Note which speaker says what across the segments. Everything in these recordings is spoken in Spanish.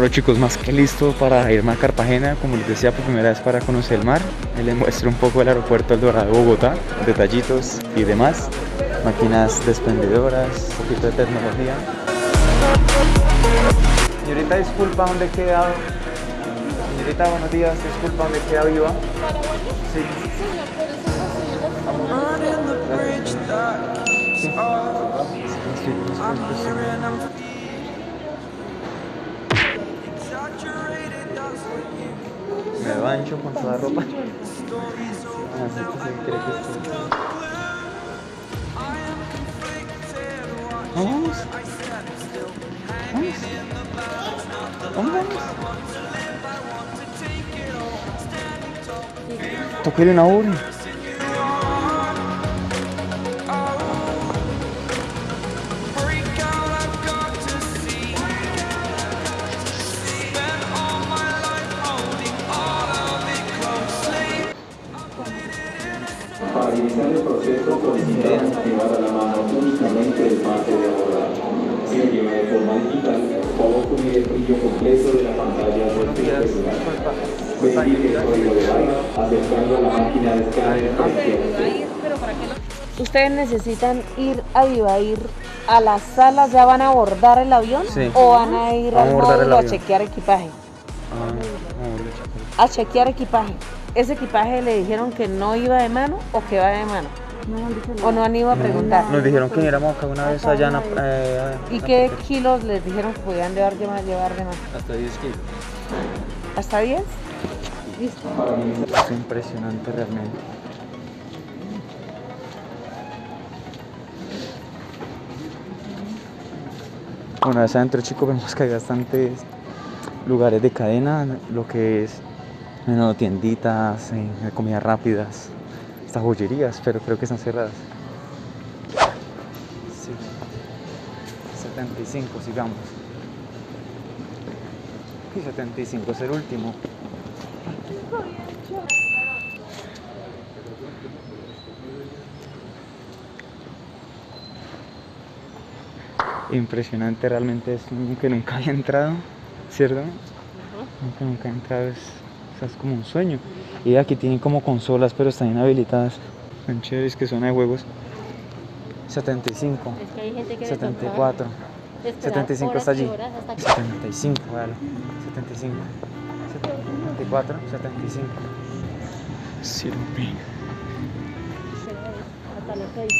Speaker 1: Bueno chicos, más que listo para irme a Cartagena, como les decía por primera vez para conocer el mar. Les muestro un poco el aeropuerto El Dorado de Bogotá, detallitos y demás. Máquinas despendedoras, un poquito de tecnología. Señorita, disculpa, ¿dónde queda? Señorita, buenos días, disculpa, ¿dónde queda Viva? Sí. Bancho con toda ropa. Así que se cree que estoy. Vamos. Vamos. Vamos, vamos. Toquele una.
Speaker 2: Brillo completo de la pantalla del celular. Verifique el código de barra acercando a la máquina de escáner a la izquierda.
Speaker 3: ¿Ustedes necesitan ir a Vivair a las salas? ¿Ya van a abordar el avión?
Speaker 1: Sí.
Speaker 3: ¿O van a ir al módulo a chequear equipaje?
Speaker 1: Ah.
Speaker 3: A chequear equipaje. ¿Ese equipaje le dijeron que no iba de mano o que va de mano? ¿O no han ido a preguntar?
Speaker 1: Nos dijeron que éramos acá una vez allá en eh,
Speaker 3: ¿Y qué
Speaker 1: parte-
Speaker 3: kilos les dijeron que podían llevar de más? Llevar de más?
Speaker 1: Hasta 10 kilos.
Speaker 3: ¿Hasta 10? Listo.
Speaker 1: Es impresionante realmente. Una vez adentro, chicos, vemos que hay bastantes lugares de cadena, lo que es bueno, tienditas, eh, comidas rápidas, hasta joyerías, pero creo que están cerradas. Sí. 75, sigamos. Y 75 es el último. Impresionante, realmente es que nunca había entrado, ¿cierto? Nunca, nunca he entrado, es, o sea, es como un sueño. Y aquí tienen como consolas, pero están inhabilitadas. Son chéveres que son de juegos. 75.
Speaker 4: Es que hay gente que
Speaker 1: 74. 75 está allí. 75, vale. 75. 74, 75. Sirve.
Speaker 4: Hasta los 6.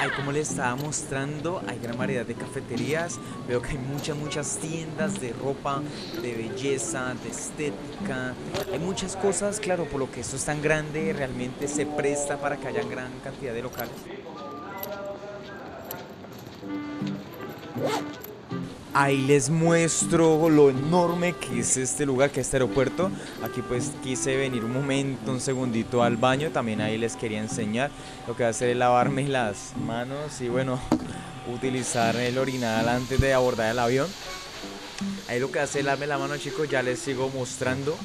Speaker 5: Ahí como les estaba mostrando, hay gran variedad de cafeterías, veo que hay muchas, muchas tiendas de ropa, de belleza, de estética, hay muchas cosas, claro, por lo que esto es tan grande, realmente se presta para que haya gran cantidad de locales. Ahí les muestro lo enorme que es este lugar, que es este aeropuerto. Aquí pues quise venir un momento, un segundito al baño. También ahí les quería enseñar. Lo que voy a hacer es lavarme las manos y bueno, utilizar el orinal antes de abordar el avión. Ahí lo que hace es lavarme la mano chicos, ya les sigo mostrando.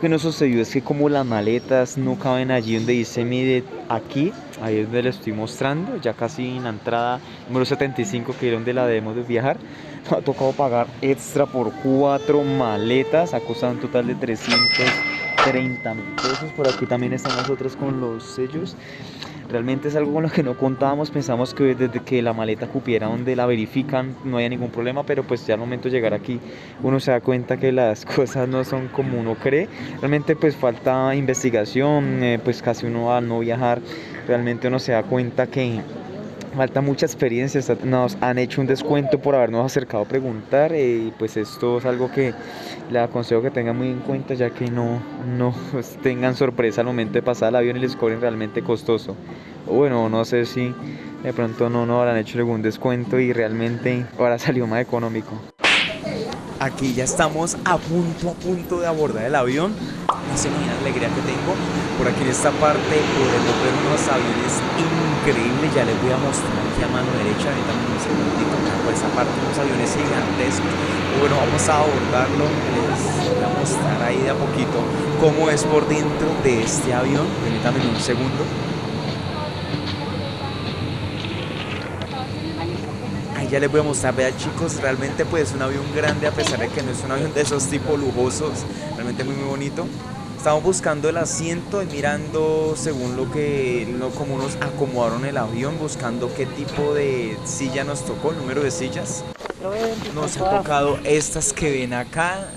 Speaker 1: Que nos sucedió es que como las maletas no caben allí donde dice mide aquí, ahí es donde le estoy mostrando, ya casi en la entrada número 75 que es donde la debemos de viajar, ha tocado pagar extra por cuatro maletas, ha costado un total de 330 mil pesos, por aquí también están nosotros con los sellos. Realmente es algo con lo que no contábamos, pensamos que desde que la maleta cupiera donde la verifican no había ningún problema, pero pues ya al momento de llegar aquí uno se da cuenta que las cosas no son como uno cree. Realmente pues falta investigación, eh, pues casi uno al no viajar, realmente uno se da cuenta que falta mucha experiencia, nos han hecho un descuento por habernos acercado a preguntar eh, y pues esto es algo que le aconsejo que tengan muy en cuenta ya que no, no pues, tengan sorpresa al momento de pasar el avión y les cobren realmente costoso. Bueno, no sé si de pronto no nos habrán hecho algún descuento y realmente ahora salió más económico. Aquí ya estamos a punto, a punto de abordar el avión. No se imaginan la alegría que tengo. Por aquí en esta parte podemos ver unos aviones increíbles. Ya les voy a mostrar aquí a mano derecha. Ahorita un segundito. Por esa parte unos aviones gigantescos. Bueno, vamos a abordarlo. Les voy a mostrar ahí de a poquito cómo es por dentro de este avión. Permítanme un segundo. Ya les voy a mostrar, vean chicos, realmente pues es un avión grande a pesar de que no es un avión de esos tipo lujosos, muy muy bonito. Estamos buscando el asiento y mirando según lo que, lo, como nos acomodaron el avión, buscando qué tipo de silla nos tocó, número de sillas. Nos ha tocado estas que ven acá,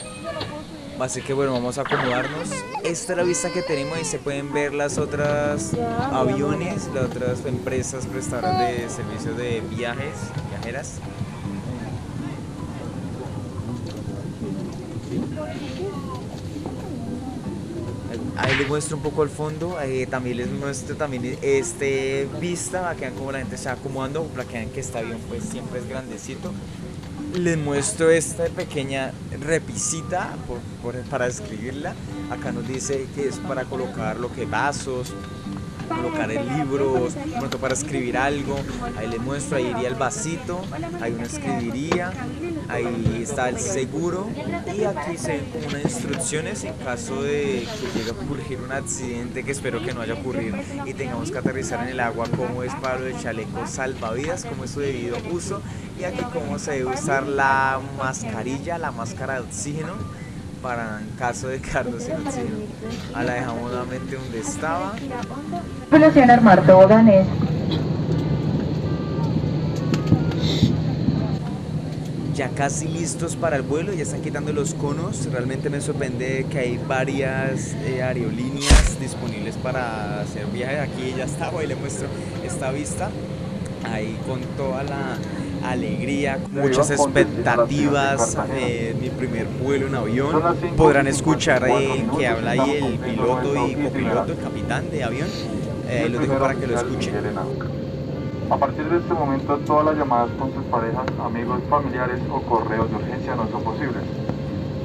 Speaker 1: Así que bueno, vamos a acomodarnos. Esta es la vista que tenemos y se pueden ver las otras aviones, las otras empresas prestadoras de servicios de viajes, viajeras. Ahí muestro un poco el fondo, eh, también les muestro también este vista, para que vean cómo la gente va acomodando, para que vean que este avión pues siempre es grandecito les muestro esta pequeña repisita por, por, para escribirla. Acá nos dice que es para colocar lo que vasos, colocar el libro, pronto para escribir algo. Ahí les muestro, ahí iría el vasito, ahí uno escribiría, ahí está el seguro y aquí se ven como unas instrucciones en caso de que llegue a ocurrir un accidente que espero que no haya ocurrido y tengamos que aterrizar en el agua, cómo es para el chaleco salvavidas, cómo es su debido uso y aquí cómo se debe usar la mascarilla, la máscara de oxígeno para en caso de quedarnos sin oxígeno. Ahora la dejamos nuevamente donde estaba.
Speaker 6: Armar toboganes.
Speaker 1: Ya casi listos para el vuelo, ya están quitando los conos. Realmente me sorprende que hay varias eh, aerolíneas disponibles para hacer viajes. Aquí ya está, hoy le muestro esta vista. Ahí con toda la alegría, muchas expectativas, eh, mi primer vuelo en avión. Podrán escuchar eh, que habla ahí el piloto y copiloto, el capitán de avión. Eh, lo dejo para que lo escuchen.
Speaker 2: A partir de este momento, todas las llamadas con sus parejas, amigos, familiares o correos de urgencia no son posibles.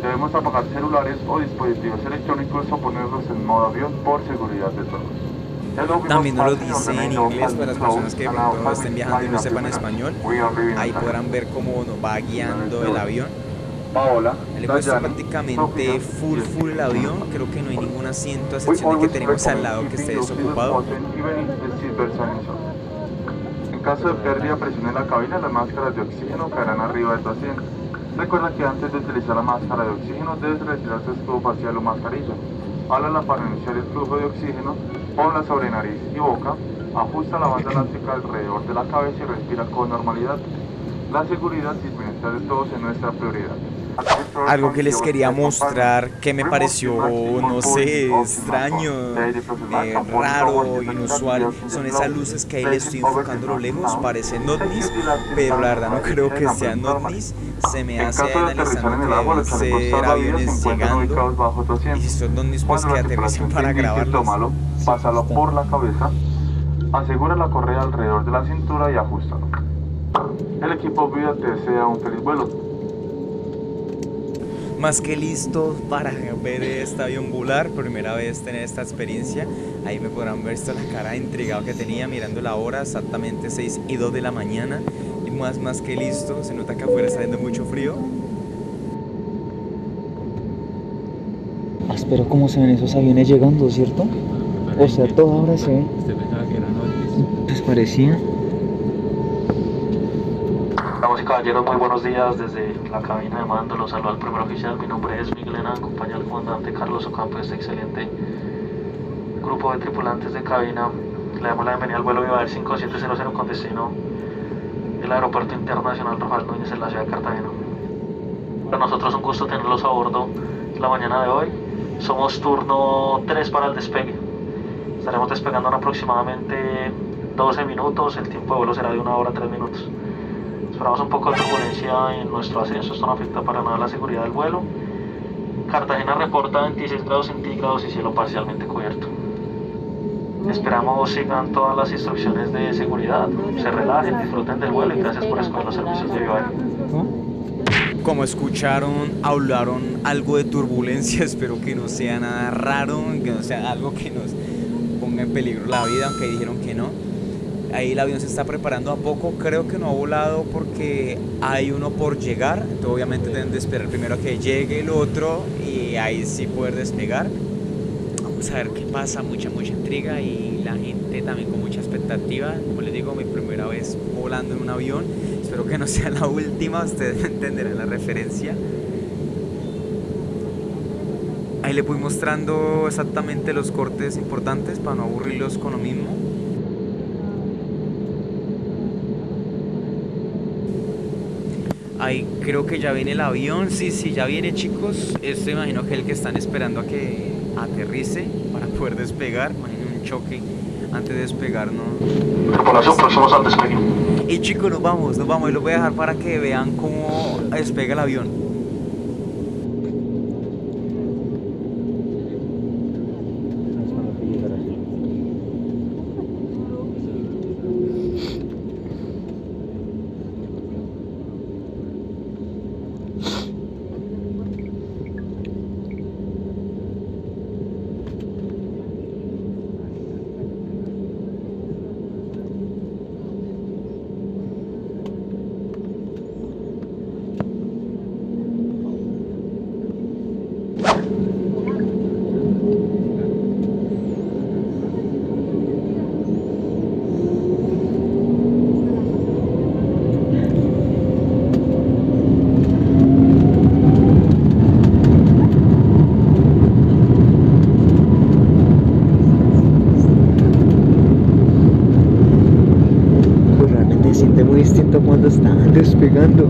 Speaker 2: Debemos apagar celulares o dispositivos electrónicos o ponerlos en modo avión por seguridad de todos.
Speaker 1: También nos lo dice en inglés para las personas que pronto estén viajando y no sepan español. Ahí podrán ver cómo nos va guiando el avión.
Speaker 2: Paola,
Speaker 1: Le muestro prácticamente full full el avión. Creo que no hay ningún asiento a excepción de que tenemos al lado que esté desocupado.
Speaker 2: En caso de pérdida presión en la cabina, las máscaras de oxígeno caerán arriba de tu asiento. Recuerda que antes de utilizar la máscara de oxígeno debes retirar tu escudo facial o mascarilla. Háblala para iniciar el flujo de oxígeno, ponla sobre nariz y boca, ajusta la banda elástica alrededor de la cabeza y respira con normalidad. La seguridad y el bienestar de todos es nuestra prioridad.
Speaker 1: Algo que les quería mostrar que me pareció, no sé, extraño, eh, raro, inusual, son esas luces que ahí le estoy enfocando lo lejos, parecen ovnis, pero la verdad no creo que sean ovnis, se me hace analizando que ser aviones llegando, y si son ovnis pues que aterricen para grabarlos.
Speaker 2: Pásalo por la cabeza, asegura la correa alrededor de la cintura y ajustalo. El equipo Vida te desea un feliz vuelo
Speaker 1: más que listo para ver este avión volar, primera vez tener esta experiencia. Ahí me podrán ver esta la cara intrigado que tenía mirando la hora, exactamente 6 y 2 de la mañana. Y más, más que listo, se nota que afuera está haciendo mucho frío.
Speaker 7: Espero cómo se ven esos aviones llegando, ¿cierto? O sea, toda hora se ve. Pues parecía.
Speaker 8: Damas y caballeros, muy buenos días desde la cabina de mando. Los saludo al primer oficial. Mi nombre es Miguel Hena, acompañado del comandante Carlos Ocampo, este excelente grupo de tripulantes de cabina. Le damos la bienvenida al vuelo Vivar 5700 con destino el Aeropuerto Internacional Rafael Núñez en la ciudad de Cartagena. Para nosotros es un gusto tenerlos a bordo la mañana de hoy. Somos turno 3 para el despegue. Estaremos despegando en aproximadamente 12 minutos. El tiempo de vuelo será de una hora 3 minutos. Esperamos un poco de turbulencia en nuestro ascenso, esto no afecta para nada la seguridad del vuelo. Cartagena reporta 26 grados centígrados y cielo parcialmente cubierto. Esperamos sigan todas las instrucciones de seguridad, se relajen, disfruten del vuelo y gracias por escoger los servicios de Viva
Speaker 7: Como escucharon, hablaron algo de turbulencia. Espero que no sea nada raro, que no sea algo que nos ponga en peligro la vida, aunque dijeron que no. Ahí el avión se está preparando a poco. Creo que no ha volado porque hay uno por llegar. Entonces, obviamente deben de esperar primero a que llegue el otro y ahí sí poder despegar. Vamos a ver qué pasa. Mucha, mucha intriga y la gente también con mucha expectativa. Como les digo, mi primera vez volando en un avión. Espero que no sea la última. Ustedes entenderán la referencia. Ahí le voy mostrando exactamente los cortes importantes para no aburrirlos con lo mismo. Ahí creo que ya viene el avión. Sí, sí, ya viene, chicos. Esto imagino que es el que están esperando a que aterrice para poder despegar. Imaginen un choque antes de despegar, ¿no?
Speaker 8: Tripulación, próximos al despegue.
Speaker 7: Y chicos, nos vamos, nos vamos. Y los voy a dejar para que vean cómo despega el avión.
Speaker 1: Pues realmente se siente muy distinto cuando están despegando.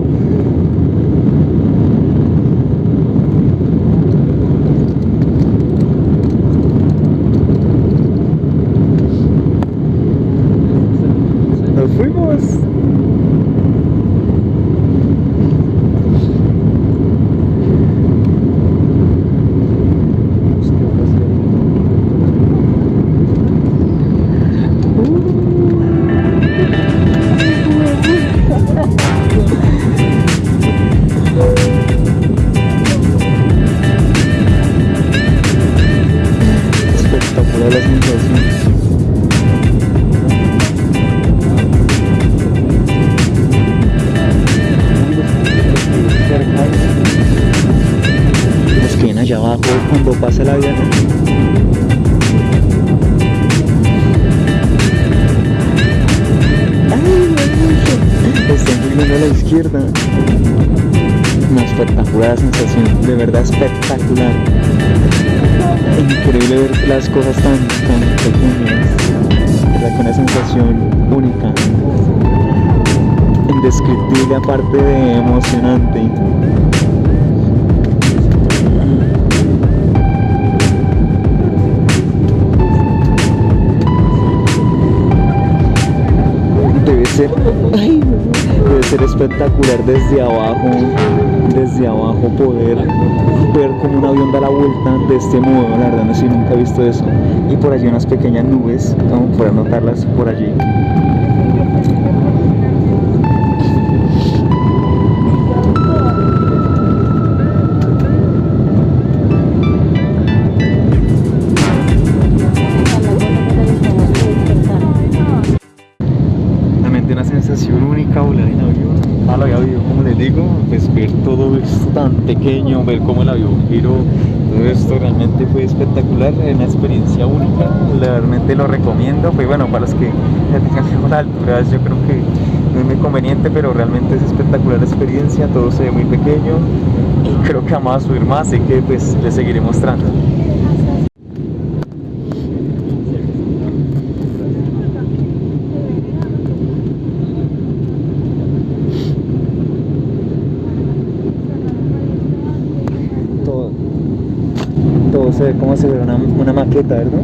Speaker 1: Cuando pasa el avión. ¡Ay, Están subiendo a la izquierda. Una espectacular sensación, de verdad espectacular. Increíble ver las cosas tan, tan pequeñas. Que una sensación única. Indescriptible aparte de emocionante. Ay, debe ser espectacular desde abajo, desde abajo poder ver como un avión da la vuelta de este modo, la verdad no sé, nunca he visto eso. Y por allí unas pequeñas nubes, vamos a poder notarlas por allí. Lo recomiendo, pues bueno, para los que ya tengan miedo a las alturas yo creo que no es muy conveniente, pero realmente es espectacular la experiencia, todo se ve muy pequeño y creo que vamos a subir más, así que pues les seguiré mostrando. todo, todo se ve como ve una, una maqueta, ¿verdad?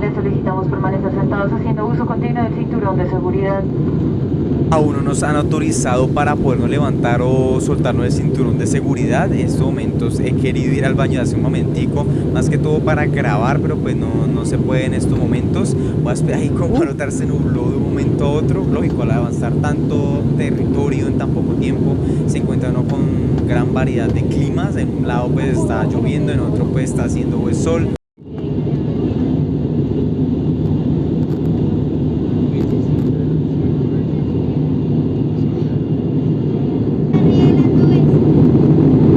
Speaker 6: Les solicitamos permanecer sentados haciendo uso continuo del cinturón de seguridad. seguridad.
Speaker 1: Aún no nos han autorizado para podernos levantar o soltarnos el cinturón de seguridad. En estos momentos he querido ir al baño hace un momentico, más que todo para grabar, pero pues no, no se puede en estos momentos. Voy a esperar ahí como para notar se nubló de un momento a otro. Lógico, al avanzar tanto territorio en tan poco tiempo, se encuentra uno con gran variedad de climas. En un lado pues está lloviendo, en otro pues está haciendo pues, sol.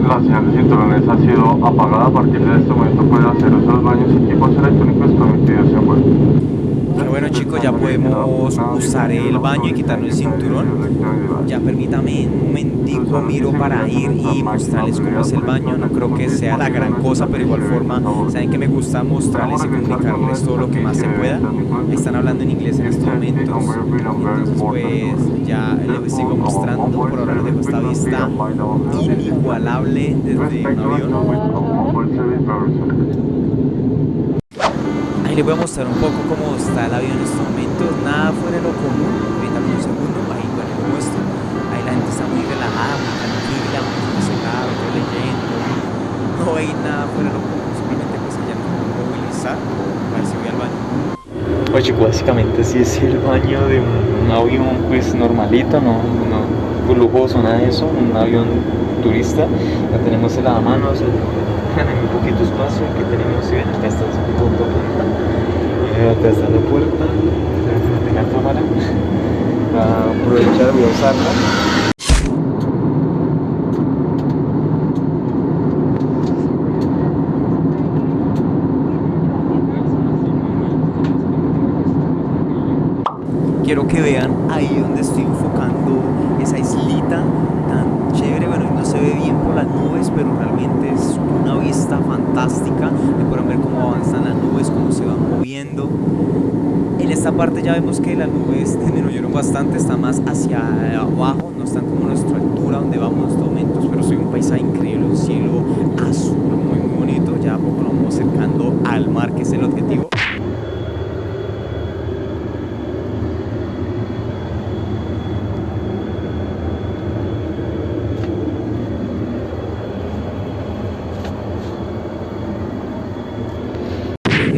Speaker 2: La señal de cinturones ha sido apagada. A partir de este momento pueden hacer uso de los baños y equipos electrónicos permitidos en vuelo.
Speaker 1: Pero bueno chicos, ya podemos usar el baño y quitarnos el cinturón. Ya permítame un momentico, miro para ir y mostrarles cómo es el baño. No creo que sea la gran cosa, pero igual forma, saben que me gusta mostrarles y comunicarles todo lo que más se pueda. Están hablando en inglés en estos momentos. Entonces pues ya les sigo mostrando. Por ahora les dejo esta vista inigualable desde un avión. Les voy a mostrar un poco cómo está el avión en estos momentos, nada fuera de lo común, ahorita un segundo, ahí bueno, les muestro, ahí la gente está muy relajada, muy tranquila, muy sosegada, muy leyendo, no hay nada fuera de lo común, simplemente pues allá a movilizar, a ver si voy al baño.
Speaker 7: Oye, chico, básicamente sí es el baño de un, un avión pues normalito, no, no pues, lujoso, nada de eso, un avión turista. Ya tenemos el lavamanos, el, muy poquito espacio, aquí tenemos, si ven, acá está punto punta, eh, está la puerta, frente la cámara, Voy a aprovechar, a usarla.
Speaker 1: Quiero que vean ahí donde estoy enfocando esa islita tan chévere, bueno, no se ve bien por las nubes, pero realmente es una vista fantástica, y pueden ver cómo avanzan las nubes, cómo se van moviendo. En esta parte ya vemos que las nubes disminuyeron bastante, están más hacia abajo, no están como a nuestra altura donde vamos en estos momentos, pero soy un paisaje increíble, un cielo azul muy muy bonito, ya a poco nos vamos acercando al mar, que es el objetivo.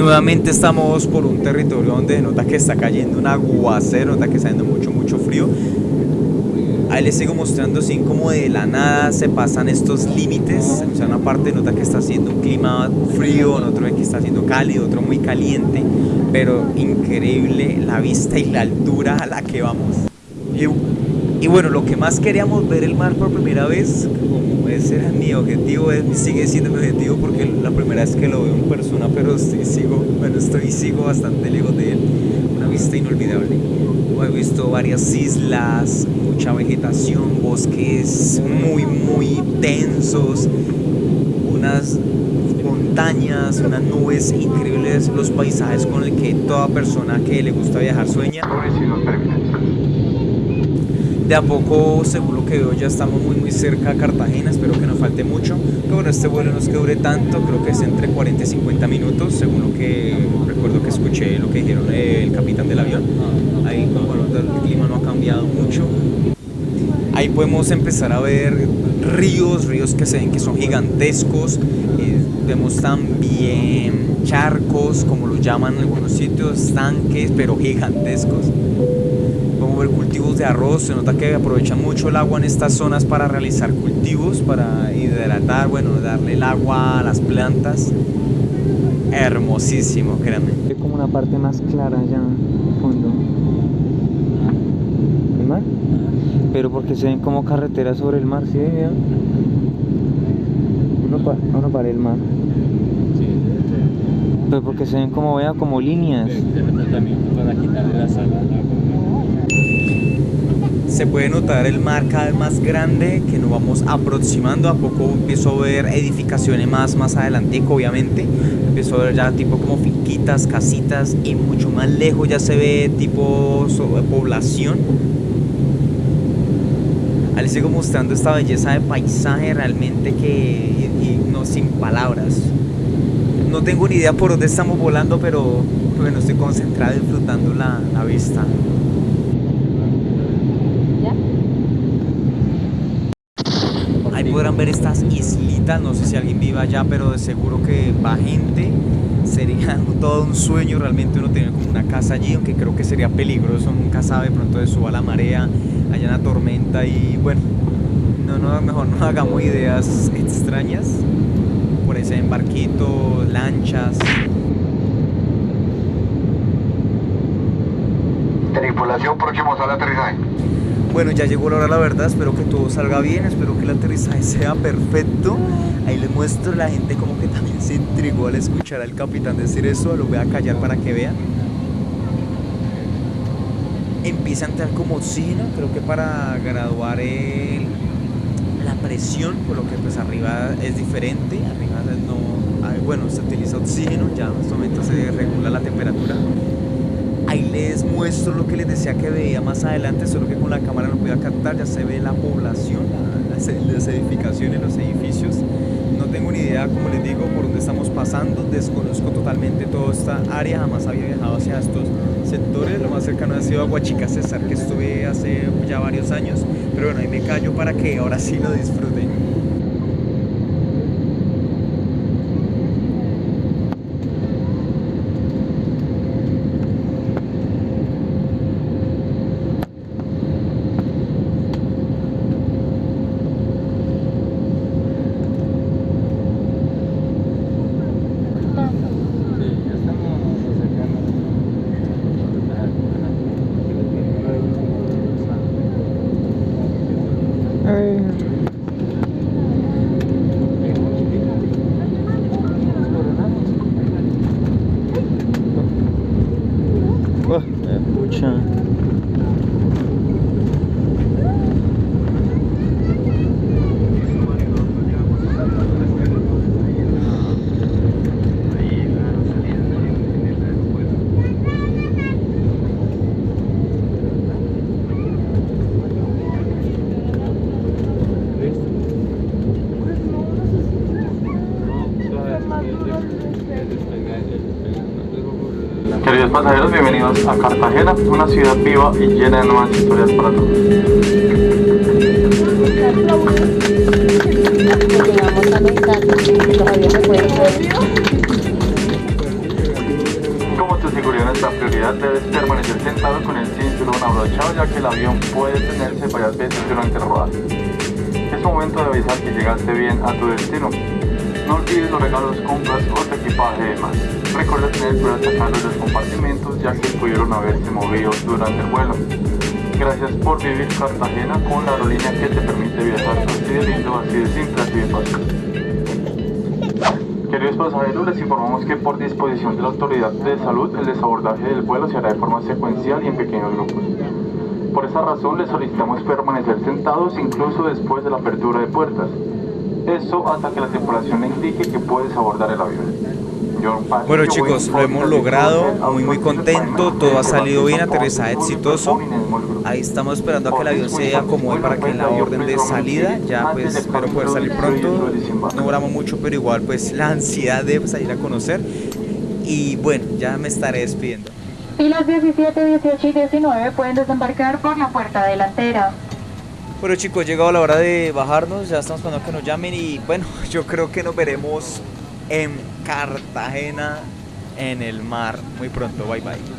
Speaker 1: Nuevamente estamos por un territorio donde nota que está cayendo un aguacero, nota que está haciendo mucho, mucho frío. Ahí les sigo mostrando así como de la nada se pasan estos límites. O sea, una parte nota que está haciendo un clima frío, en otro que está haciendo cálido, otro muy caliente. Pero increíble la vista y la altura a la que vamos. Y, bueno, lo que más queríamos ver el mar por primera vez, mi objetivo, sigue siendo mi objetivo porque la primera vez que lo veo en persona, pero estoy, sigo, bueno, estoy sigo bastante lejos de él. Una vista inolvidable. He visto varias islas, mucha vegetación, bosques muy, muy densos, unas montañas, unas nubes increíbles, los paisajes con el que toda persona que le gusta viajar sueña. De a poco, según lo que veo, ya estamos muy muy cerca a Cartagena, espero que no falte mucho. Pero bueno, este vuelo no es que dure tanto, creo que es entre 40 y 50 minutos, según lo que recuerdo que escuché, lo que dijeron el capitán del avión. Ahí, bueno, el clima no ha cambiado mucho. Ahí podemos empezar a ver ríos, ríos que se ven que son gigantescos. eh, vemos también charcos, como los llaman en algunos sitios, tanques, pero gigantescos. De arroz, se nota que aprovechan mucho el agua en estas zonas para realizar cultivos, para hidratar, bueno, darle el agua a las plantas. Hermosísimo, créanme.
Speaker 7: Hay como una parte más clara allá al fondo. ¿El mar? Pero porque se ven como carreteras sobre el mar, ¿sí? vean? Uno, pa- uno para el mar. Pero porque se ven como, vea, como líneas.
Speaker 1: Se puede notar el mar cada vez más grande que nos vamos aproximando. A poco empiezo a ver edificaciones más, más adelante, obviamente. Empiezo a ver ya tipo como finquitas, casitas y mucho más lejos ya se ve tipo so- población. Ahí les sigo mostrando esta belleza de paisaje realmente que no sin palabras. No tengo ni idea por dónde estamos volando, pero bueno, estoy concentrado disfrutando la vista. Ver estas islitas, no sé si alguien viva allá, pero de seguro que va gente. Sería todo un sueño realmente uno tener como una casa allí, aunque creo que sería peligroso, nunca sabe, pronto de suba la marea, haya una tormenta y bueno, no, no, mejor no hagamos ideas extrañas. Por ese embarquito, lanchas.
Speaker 2: Tripulación próximos al aterrizaje.
Speaker 1: Bueno, ya llegó la hora, la verdad. Espero que todo salga bien. Espero que el aterrizaje sea perfecto. Ahí les muestro. La gente como que también se intrigó al escuchar al capitán decir eso. Lo voy a callar para que vean. Empieza a entrar como oxígeno. Creo que para graduar el, la presión. Por lo que pues arriba es diferente. Arriba no... Bueno, se utiliza oxígeno. Ya en este momento se regula la temperatura. Ahí les muestro lo que les decía que veía más adelante, solo que con la cámara no podía captar, ya se ve la población, la- las, las edificaciones, los edificios. No tengo ni idea, como les digo, por dónde estamos pasando, desconozco totalmente toda esta área, jamás había viajado hacia estos sectores, lo más cercano ha sido a Huachica César, que estuve hace ya varios años, pero bueno, ahí me callo para que ahora sí lo disfruten.
Speaker 2: Pasajeros, bienvenidos a Cartagena, una ciudad viva y llena de nuevas historias para todos.
Speaker 4: Los.
Speaker 2: Como tu seguridad es nuestra prioridad, debes permanecer sentado con el cinturón abrochado ya que el avión puede detenerse varias veces durante el rodaje. Es momento de avisar que llegaste bien a tu destino. No olvides los regalos, compras o equipaje de más. Recuerda tener cuidado de los compartimentos ya que pudieron haberse movido durante el vuelo. Gracias por vivir Cartagena con la aerolínea que te permite viajar así de lindo, así de simple, así de fácil. Queridos pasajeros, les informamos que por disposición de la autoridad de salud, el desabordaje del vuelo se hará de forma secuencial y en pequeños grupos. Por esa razón, les solicitamos permanecer sentados incluso después de la apertura de puertas. Eso hasta que la tripulación le indique que puedes abordar el avión.
Speaker 1: Bueno chicos, lo hemos logrado, muy muy contento, todo ha salido bien, aterrizaje exitoso. Ahí estamos esperando a que el avión se acomode para que la orden de salida, ya pues espero poder salir pronto, no duramos mucho pero igual pues la ansiedad de salir a conocer y bueno, ya me estaré despidiendo.
Speaker 6: Filas 17, 18 y 19 pueden desembarcar por la puerta delantera.
Speaker 1: Bueno chicos, llegado la hora de bajarnos, ya estamos esperando que nos llamen y bueno, yo creo que nos veremos en Cartagena en el mar muy pronto, bye bye.